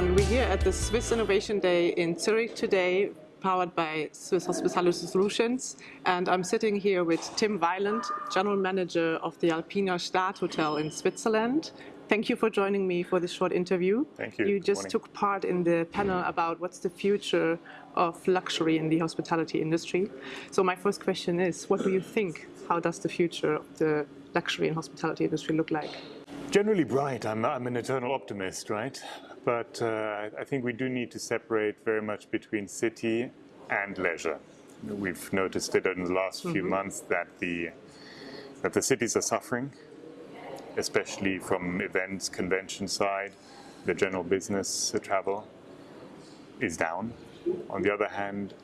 everyone. We're here at the Swiss Innovation Day in Zurich today, powered by Swiss Hospitality Solutions. And I'm sitting here with Tim Weiland, General Manager of the Alpina Gstaad Hotel in Switzerland. Thank you for joining me for this short interview. Thank you. You just took part in the panel about what's the future of luxury in the hospitality industry. So my first question is, what do you think? How does the future of the luxury and hospitality industry look like? Generally bright. I'm, I'm an eternal optimist, right? But uh, I- think we do need to separate very much between city and leisure. We've noticed it in the last few months that the that the cities are suffering, especially from events, convention side. The general business uh, travel is down. On the other hand,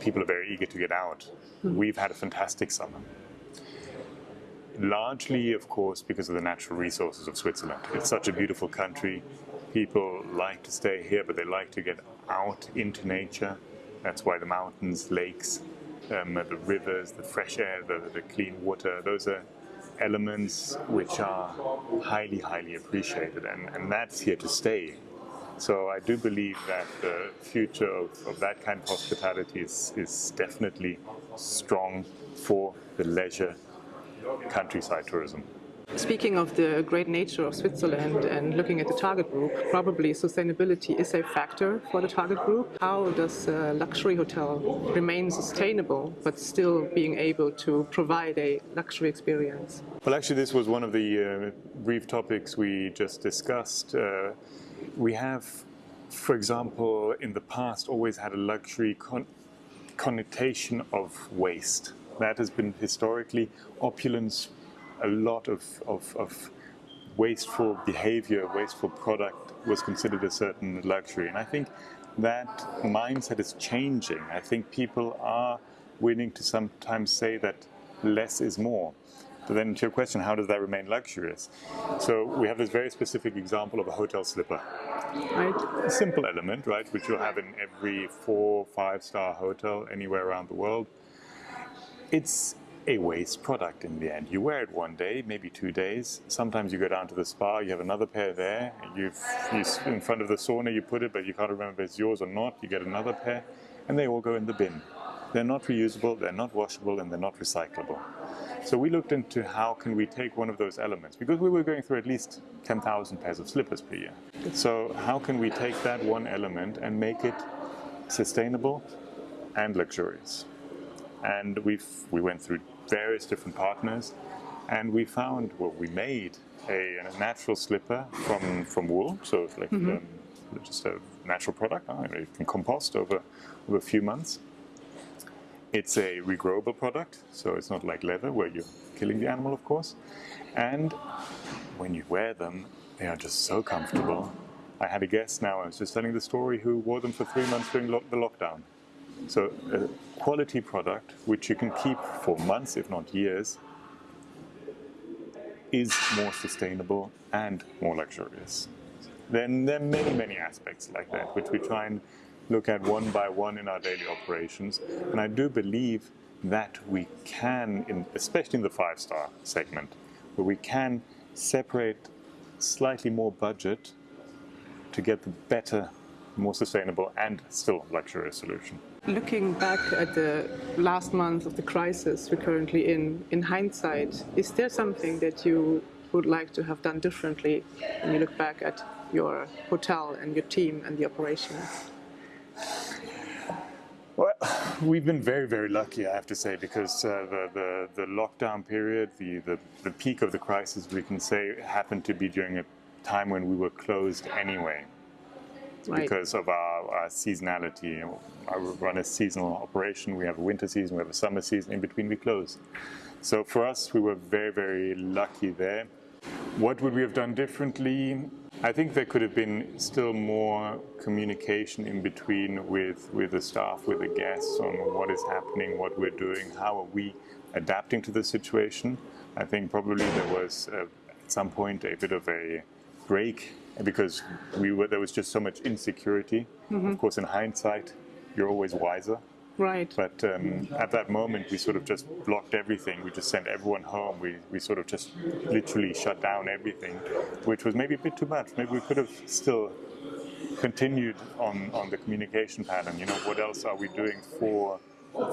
people are very eager to get out. We've had a fantastic summer. Largely, of course, because of the natural resources of Switzerland. It's such a beautiful country. People like to stay here, but they like to get out into nature. That's why the mountains, lakes, um, the rivers, the fresh air, the, the clean water, those are elements which are highly, highly appreciated, and, and that's here to stay. So I do believe that the future of, of that kind of hospitality is, is definitely strong for the leisure countryside tourism. Speaking of the great nature of Switzerland and looking at the target group, probably sustainability is a factor for the target group. How does a luxury hotel remain sustainable but still being able to provide a luxury experience? Well, actually, this was one of the uh, brief topics we just discussed. Uh, we have, for example, in the past always had a luxury con- connotation of waste. That has been historically opulence, a lot of, of, of wasteful behavior, wasteful product was considered a certain luxury. And I think that mindset is changing. I think people are willing to sometimes say that less is more. But then to your question, how does that remain luxurious? So we have this very specific example of a hotel slipper. Right? A simple element, right, which you'll have in every four, five star hotel anywhere around the world. It's a waste product in the end. You wear it one day, maybe two days. Sometimes you go down to the spa, you have another pair there. You've, you, in front of the sauna, you put it, but you can't remember if it's yours or not. You get another pair, and they all go in the bin. They're not reusable, they're not washable, and they're not recyclable. So we looked into how can we take one of those elements because we were going through at least 10,000 pairs of slippers per year. So how can we take that one element and make it sustainable and luxurious? And we've we went through various different partners, and we found well, we made a, a natural slipper from from wool, so it's like um, just a natural product. uh, You can compost over over a few months. It's a regrowable product, so it's not like leather where you're killing the animal, of course. And when you wear them, they are just so comfortable. I had a guest now, I was just telling the story, who wore them for three months during lo- the lockdown. So, a quality product which you can keep for months, if not years, is more sustainable and more luxurious. Then there are many, many aspects like that, which we try and look at one by one in our daily operations. And I do believe that we can, in, especially in the five star segment, where we can separate slightly more budget to get the better, more sustainable, and still luxurious solution. Looking back at the last month of the crisis we're currently in, in hindsight, is there something that you would like to have done differently when you look back at your hotel and your team and the operation? Well, we've been very, very lucky, I have to say, because uh, the, the, the lockdown period, the, the, the peak of the crisis, we can say, happened to be during a time when we were closed anyway. Right. because of our, our seasonality. I run a seasonal operation. We have a winter season, we have a summer season. In between, we close. So for us, we were very, very lucky there. What would we have done differently? I think there could have been still more communication in between with, with the staff, with the guests on what is happening, what we're doing, how are we adapting to the situation. I think probably there was uh, at some point a bit of a break because we were, there was just so much insecurity. Of course, in hindsight, you're always wiser. Right. But um, at that moment, we sort of just blocked everything. We just sent everyone home. We, we sort of just literally shut down everything, which was maybe a bit too much. Maybe we could have still continued on, on the communication pattern. You know, what else are we doing for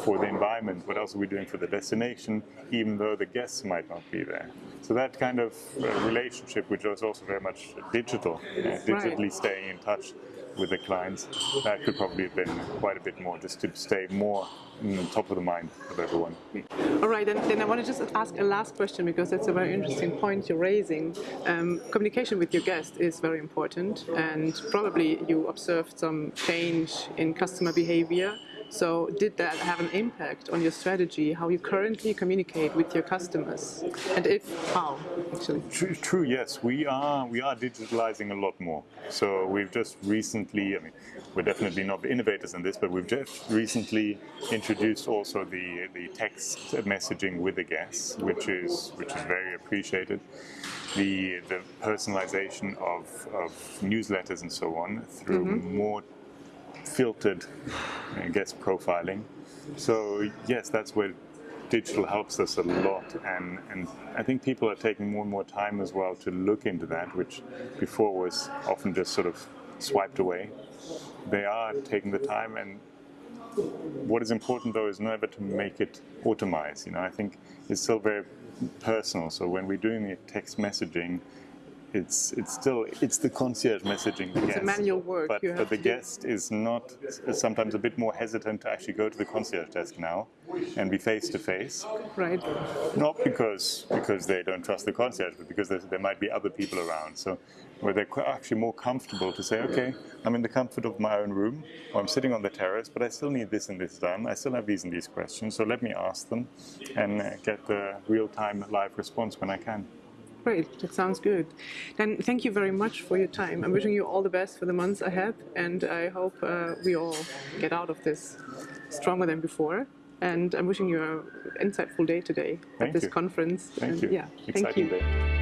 for the environment? What else are we doing for the destination, even though the guests might not be there? So that kind of uh, relationship, which is also very much digital, uh, digitally Right. staying in touch with the clients, that could probably have been quite a bit more, just to stay more top of the mind of everyone. All right, then, then I want to just ask a last question because that's a very interesting point you're raising. Um, communication with your guest is very important, and probably you observed some change in customer behavior. So, did that have an impact on your strategy, how you currently communicate with your customers, and if how, actually? True, true, yes, we are we are digitalizing a lot more. So we've just recently, I mean, we're definitely not the innovators in this, but we've just recently introduced also the the text messaging with the guests, which is which is very appreciated. The the personalization of, of newsletters and so on through mm-hmm. more filtered uh, guest profiling. So yes, that's where digital helps us a lot, and, and I think people are taking more and more time as well to look into that, which before was often just sort of swiped away. They are taking the time, and what is important though is never to make it automized. You know, I think it's still very personal. So when we're doing the text messaging, it's it's still it's the concierge messaging. The It's a guest. manual work But, but the to do. guest is not is sometimes a bit more hesitant to actually go to the concierge desk now and be face to face. Right. Not because because they don't trust the concierge, but because there, there might be other people around. So where they're actually more comfortable to say, okay, I'm in the comfort of my own room, or I'm sitting on the terrace, but I still need this and this done. I still have these and these questions, so let me ask them and uh, get the real-time live response when I can. Great, that sounds good. Then thank you very much for your time. I'm wishing you all the best for the months ahead, and I hope uh, we all get out of this stronger than before. And I'm wishing you an insightful day today Thank at this you. conference. Thank and you. Yeah, thank you. day.